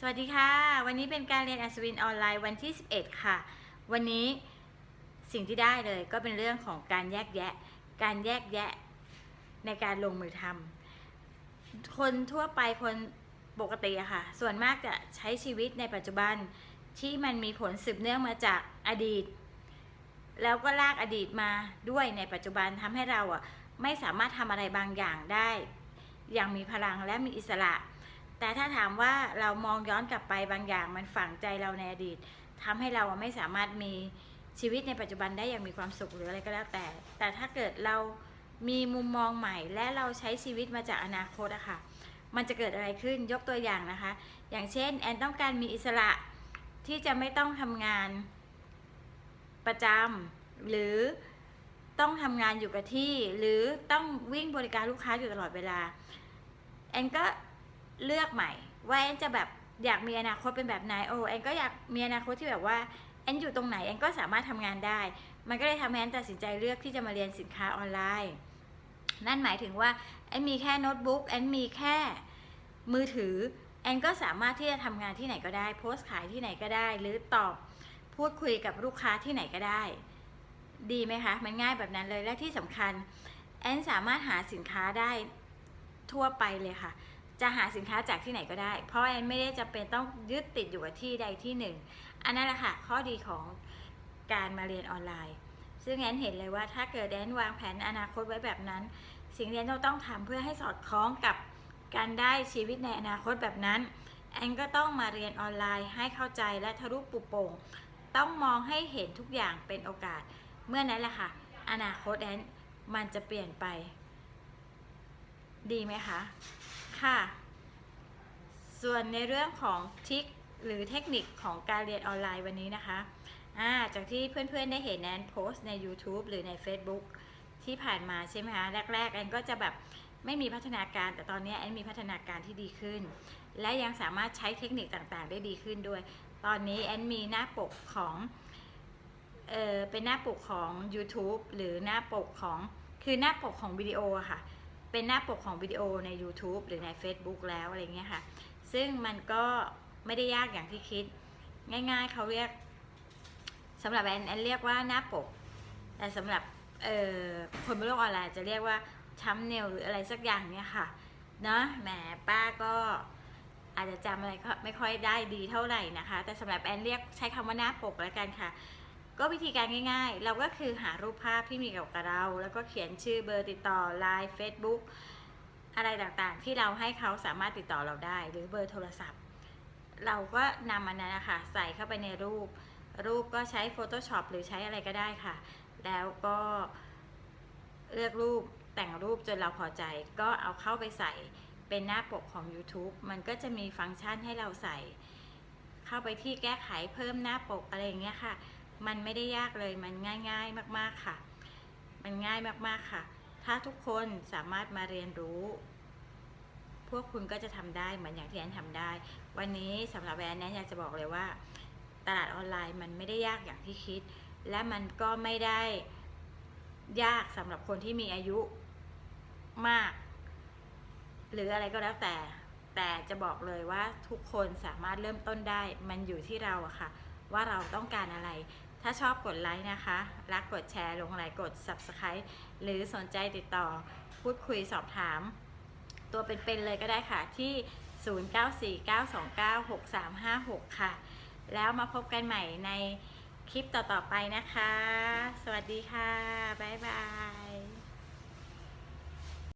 สวัสดีค่ะ วันนี้เป็นการเรียนอัศวินออนไลน์วันที่ 11 ค่ะ วันนี้สิ่งที่ได้เลยก็เป็นเรื่องของการแยกแยะ การแยกแยะในการลงมือทำคนทั่วไปคนปกติอะค่ะ ส่วนมากจะใช้ชีวิตในปัจจุบันที่มันมีผลสืบเนื่องมาจากอดีต แล้วก็ลากอดีตมาด้วยในปัจจุบันทำให้เราอะไม่สามารถทำอะไรบางอย่างได้ อย่างมีพลังและมีอิสระ แต่ถ้าถามว่าเรามองย้อนกลับไปบางอย่างมันฝังใจเราในอดีตทำให้เราไม่สามารถมีชีวิตในปัจจุบันได้อย่างมีความสุขหรืออะไรก็แล้วแต่ แต่ถ้าเกิดเรามีมุมมองใหม่ และเราใช้ชีวิตมาจากอนาคตอะค่ะ มันจะเกิดอะไรขึ้นยกตัวอย่างนะคะ อย่างเช่นแอนต้องการมีอิสระที่จะไม่ต้องทำงานประจำหรือต้องทำงานอยู่กับที่ หรือต้องวิ่งบริการลูกค้าอยู่ตลอดเวลาแอนก็ เลือกใหม่ ว่าแอนจะแบบอยากมีอนาคตเป็นแบบไหนโอ้แอนก็อยากมีอนาคตที่แบบว่าแอนอยู่ตรงไหนแอนก็สามารถทำงานได้ มันก็เลยทำให้แอนตัดสินใจเลือกที่จะมาเรียนสินค้าออนไลน์ นั่นหมายถึงว่าแอนมีแค่โน้ตบุ๊กแอนมีแค่มือถือแอนก็สามารถที่จะทำงานที่ไหนก็ได้ โพสต์ขายที่ไหนก็ได้ หรือตอบพูดคุยกับลูกค้าที่ไหนก็ได้ ดีไหมคะ มันง่ายแบบนั้นเลยและที่สำคัญแอนสามารถหาสินค้าได้ทั่วไปเลยค่ะ จะหาสินค้าจากที่ไหนก็ได้ เพราะแอนไม่ได้จำเป็นต้องยึดติดอยู่กับที่ใดที่หนึ่ง อันนั้นแหละค่ะข้อดีของการมาเรียนออนไลน์ ซึ่งแอนเห็นเลยว่าถ้าเกิดแอนวางแผนอนาคตไว้แบบนั้น สิ่งที่แอนต้องทำเพื่อให้สอดคล้องกับการได้ชีวิตในอนาคตแบบนั้น แอนก็ต้องมาเรียนออนไลน์ให้เข้าใจและทะลุปุโป่ง ต้องมองให้เห็นทุกอย่างเป็นโอกาส เมื่อนั้นแหละค่ะ อนาคตแอนมันจะเปลี่ยนไป ดีไหมคะ ค่ะ ส่วนในเรื่องของทริคหรือเทคนิคของการเรียนออนไลน์วันนี้นะคะาจากที่เพื่อนๆได้เห็นแอนโพสต์ใน YouTube หรือใน Facebook ที่ผ่านมาใช่ไหมคะ แรก ๆ แอนก็จะแบบไม่มีพัฒนาการ แต่ตอนนี้แอนมีพัฒนาการที่ดีขึ้น และยังสามารถใช้เทคนิคต่างๆ ได้ดีขึ้นด้วย ตอนนี้แอนมีหน้าปกของเออเป็นหน้าปกของ YouTube หรือหน้าปกของคือหน้าปกของวิดีโอค่ะ เป็นหน้าปกของวิดีโอใน YouTube หรือใน Facebook แล้วอะไรเงี้ยค่ะ ซึ่งมันก็ไม่ได้ยากอย่างที่คิด ง่ายๆเขาเรียกสำหรับแอนแอนเรียกว่าหน้าปก แต่สำหรับคนบนโลกออนไลน์จะเรียกว่าชัมเนลหรืออะไรสักอย่างเนี่ยค่ะเนาะแหมป้าก็อาจจะจำอะไรก็ไม่ค่อยได้ดีเท่าไหร่นะคะ แต่สำหรับแอนเรียกใช้คำว่าหน้าปกแล้วกันค่ะ ก็วิธีการง่ายๆ เราก็คือหารูปภาพที่มีเกี่ยวกับเรา แล้วก็เขียนชื่อเบอร์ติดต่อ Line Facebook อะไรต่างๆ ที่เราให้เขาสามารถติดต่อเราได้ หรือเบอร์โทรศัพท์ เราก็นำมันนั้นนะคะใส่เข้าไปในรูป รูปก็ใช้ Photoshop หรือใช้อะไรก็ได้ค่ะ แล้วก็เลือกรูปแต่งรูปจนเราพอใจ ก็เอาเข้าไปใส่เป็นหน้าปกของ YouTube มันก็จะมีฟังก์ชันให้เราใส่ เข้าไปที่แก้ไขเพิ่มหน้าปกอะไรอย่างเงี้ยค่ะ มันไม่ได้ยากเลยมันง่าย ๆมากๆค่ะ มันง่ายมากๆค่ะ ถ้าทุกคนสามารถมาเรียนรู้ พวกคุณก็จะทำได้เหมือนอย่างที่แอนทำได้ วันนี้สำหรับแอนแอนอยากจะบอกเลยว่า ตลาดออนไลน์มันไม่ได้ยากอย่างที่คิด และมันก็ไม่ได้ยากสำหรับคนที่มีอายุมาก หรืออะไรก็แล้วแต่ แต่จะบอกเลยว่าทุกคนสามารถเริ่มต้นได้ มันอยู่ที่เราอะค่ะ ว่าเราต้องการอะไร ถ้าชอบกดไลค์นะคะ รักกดแชร์ลงไลค์กด Subscribe หรือสนใจติดต่อพูดคุยสอบถาม ตัวเป็นๆเลยก็ได้ค่ะที่ 0949296356 ค่ะ แล้วมาพบกันใหม่ในคลิปต่อๆไปนะคะ สวัสดีค่ะ บ๊ายบาย